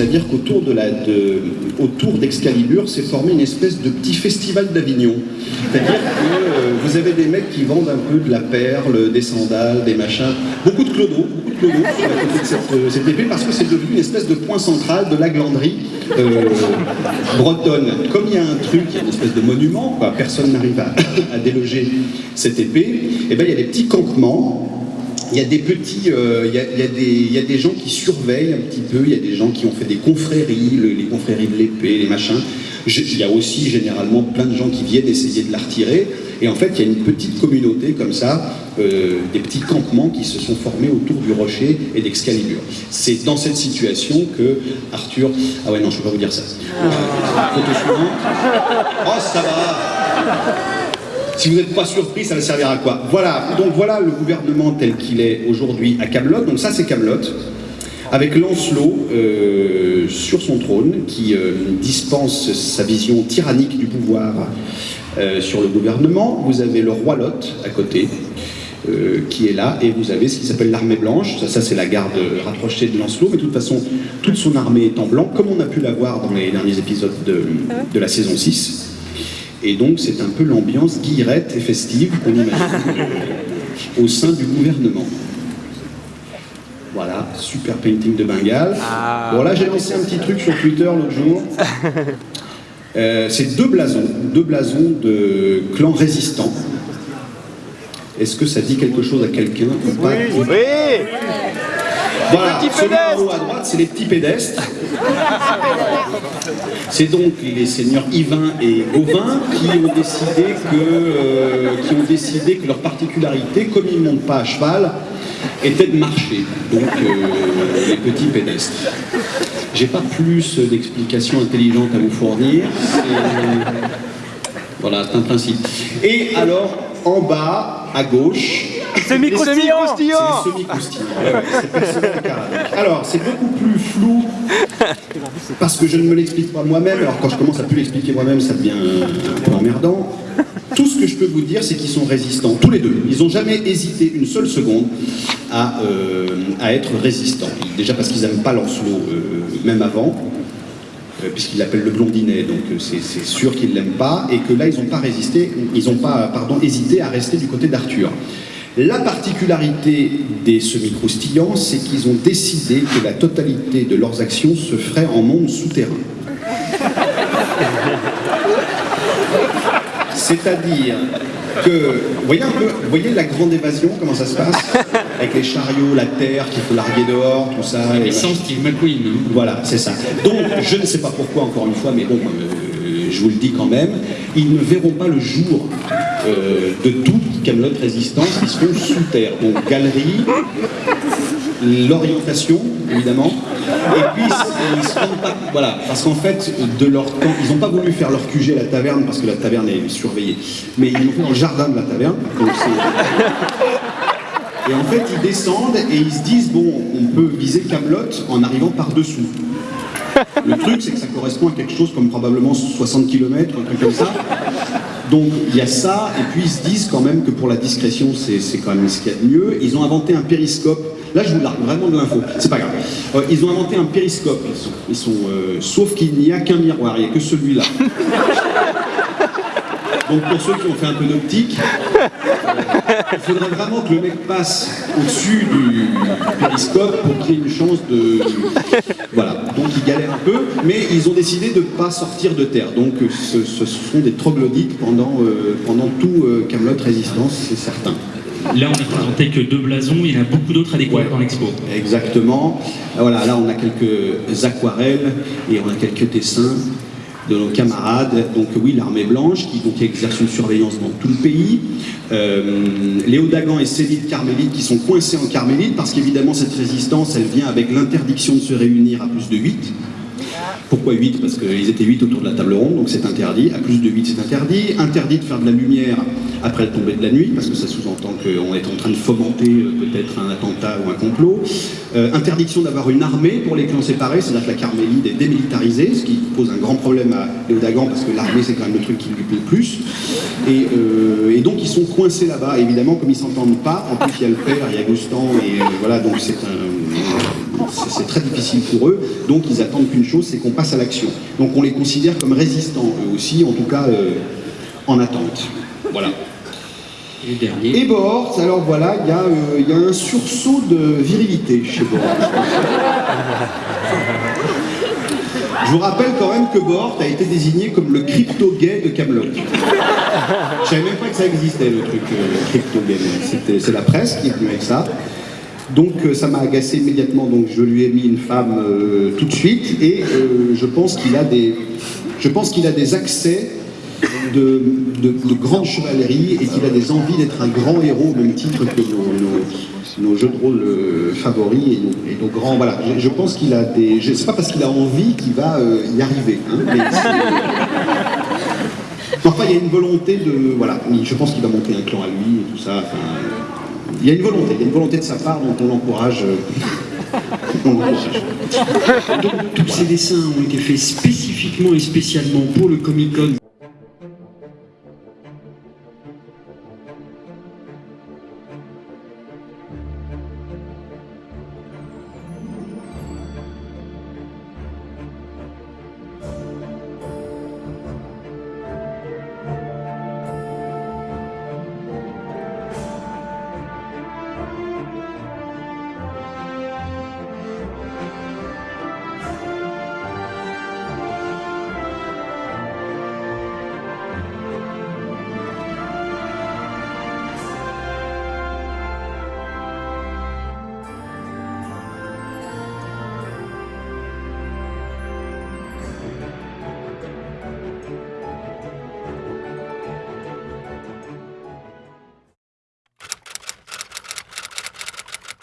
c'est-à-dire qu'autour de la, d'Excalibur s'est formé une espèce de petit festival d'Avignon. C'est-à-dire que euh, vous avez des mecs qui vendent un peu de la perle, des sandales, des machins, beaucoup de clodo, beaucoup de clodo de cette, euh, cette épée parce que c'est devenu une espèce de point central de la glanderie euh, bretonne. Comme il y a un truc, il y a une espèce de monument, personne n'arrive à, à déloger cette épée, et ben il y a des petits campements il y a des petits, euh, il, y a, y a des, il, y a, des, gens qui surveillent un petit peu, il y a des gens qui ont fait des confréries, le, les confréries de l'épée, les machins. Il y a aussi généralement plein de gens qui viennent essayer de la retirer. Et en fait, il y a une petite communauté comme ça, euh, des petits campements qui se sont formés autour du rocher et d'Excalibur. C'est dans cette situation que Arthur... Ah ouais, non, je ne peux pas vous dire ça. Ah. Photo suivante. Oh, ça va si vous n'êtes pas surpris, ça va servir à quoi? Voilà, donc voilà le gouvernement tel qu'il est aujourd'hui à Camelot. Donc ça, c'est Camelot, avec Lancelot euh, sur son trône, qui euh, dispense sa vision tyrannique du pouvoir euh, sur le gouvernement. Vous avez le roi Lot à côté, euh, qui est là, et vous avez ce qui s'appelle l'armée blanche, ça, ça c'est la garde rapprochée de Lancelot, mais de toute façon, toute son armée est en blanc, comme on a pu la voir dans les derniers épisodes de, de la saison 6. Et donc c'est un peu l'ambiance guillerette et festive qu'on imagine au sein du gouvernement. Voilà, super painting de Bengale. Ah. Bon là j'ai lancé un petit truc sur Twitter l'autre jour. Euh, c'est deux blasons, deux blasons de clans résistants. Est-ce que ça dit quelque chose à quelqu'un Oui, oui. Voilà, celui en haut à droite, c'est les petits pédestres. C'est donc les seigneurs Yvain et Gauvin qui ont décidé que, euh, qui ont décidé que leur particularité, comme ils ne montent pas à cheval, était de marcher. Donc euh, les petits pédestres. J'ai pas plus d'explications intelligentes à vous fournir. Voilà, c'est un principe. Et alors, en bas, à gauche, Semi-croustillant. Alors, c'est beaucoup plus flou parce que je ne me l'explique pas moi-même. Alors, quand je commence à plus l'expliquer moi-même, ça devient un peu emmerdant. Tout ce que je peux vous dire, c'est qu'ils sont résistants, tous les deux. Ils n'ont jamais hésité une seule seconde à, euh, à être résistants. Déjà parce qu'ils n'aiment pas Lancelot, euh, même avant, euh, puisqu'il l'appelle le blondinet, donc euh, c'est sûr qu'ils ne l'aiment pas, et que là, ils n'ont pas résisté, ils n'ont pas, pardon, hésité à rester du côté d'Arthur. La particularité des semi-croustillants, c'est qu'ils ont décidé que la totalité de leurs actions se ferait en monde souterrain. C'est-à-dire que, vous voyez un peu, vous voyez la grande évasion, comment ça se passe Avec les chariots, la terre qu'il faut larguer dehors, tout ça. Et sans Steve McQueen. Hein. Voilà, c'est ça. Donc, je ne sais pas pourquoi, encore une fois, mais bon, euh, je vous le dis quand même, ils ne verront pas le jour euh, de toute Camelot Résistance qui seront sous terre. Donc, galerie, l'orientation, évidemment, et puis ils se pas, voilà, parce qu'en fait, de leur temps, ils n'ont pas voulu faire leur QG à la taverne, parce que la taverne est surveillée, mais ils l'ont fait dans le jardin de la taverne, donc et en fait, ils descendent et ils se disent, bon, on peut viser Camelot en arrivant par-dessous. Le truc, c'est que ça correspond à quelque chose comme probablement 60 km, un truc comme ça. Donc il y a ça, et puis ils se disent quand même que pour la discrétion, c'est quand même ce qu'il y a de mieux. Ils ont inventé un périscope. Là, je vous largue vraiment de l'info. C'est pas grave. Euh, ils ont inventé un périscope. Ils sont, ils sont euh, sauf qu'il n'y a qu'un miroir. Il n'y a que celui-là. Donc pour ceux qui ont fait un peu d'optique, il faudrait vraiment que le mec passe au-dessus du périscope pour qu'il ait une chance de... Voilà, donc ils galèrent un peu, mais ils ont décidé de ne pas sortir de terre. Donc ce, ce sont des troglodytes pendant, euh, pendant tout euh, Camelot Résistance, c'est certain. Là, on n'a présenté que deux blasons, il y en a beaucoup d'autres à découvrir Ouais. dans l'expo. Exactement. Voilà, là on a quelques aquarelles et on a quelques dessins de nos camarades. Donc oui, l'armée blanche qui exerce une surveillance dans tout le pays. Euh, Léo Dagan et Célide Carmélite qui sont coincés en Carmélite parce qu'évidemment cette résistance, elle vient avec l'interdiction de se réunir à plus de 8. Pourquoi 8 Parce qu'ils étaient 8 autour de la table ronde, donc c'est interdit. À plus de 8, c'est interdit. Interdit de faire de la lumière après le tomber de la nuit, parce que ça sous-entend qu'on est en train de fomenter euh, peut-être un attentat ou un complot. Euh, interdiction d'avoir une armée pour les clans séparés, c'est-à-dire que la Carmélide est démilitarisée, ce qui pose un grand problème à Léodagan, parce que l'armée c'est quand même le truc qui lui plaît le plus. Et, euh, donc ils sont coincés là-bas, évidemment, comme ils s'entendent pas, en plus il y a le père, il y a Gustan, et euh, voilà, donc c'est très difficile pour eux, donc ils attendent qu'une chose, c'est qu'on passe à l'action. Donc on les considère comme résistants, eux aussi, en tout cas en attente. Voilà. Et dernier. Alors voilà, il y, a, euh, il y a un sursaut de virilité chez Bohort. Je vous rappelle quand même que Bohort a été désigné comme le crypto-gay de Camelot. Je savais même pas que ça existait le truc euh, crypto-gay. C'est la presse qui est venue avec ça. Donc euh, ça m'a agacé immédiatement, donc je lui ai mis une femme tout de suite et je pense qu'il a je pense qu'il a des accès de, de, de grande chevalerie et qu'il a des envies d'être un grand héros au même titre que nos, nos- nos jeux de rôle euh, favoris et nos, et nos grands. Voilà, je, je pense qu'il a des. je- C'est pas parce qu'il a envie qu'il va euh, y arriver. hein, mais Enfin, il y a une volonté de. Voilà, je pense qu'il va monter un clan à lui et tout ça. Enfin, il y a une volonté, il y a une volonté de sa part, donc on l'encourage. euh, on l'encourage. Donc, tous ces dessins ont été faits spécifiquement et spécialement pour le Comic Con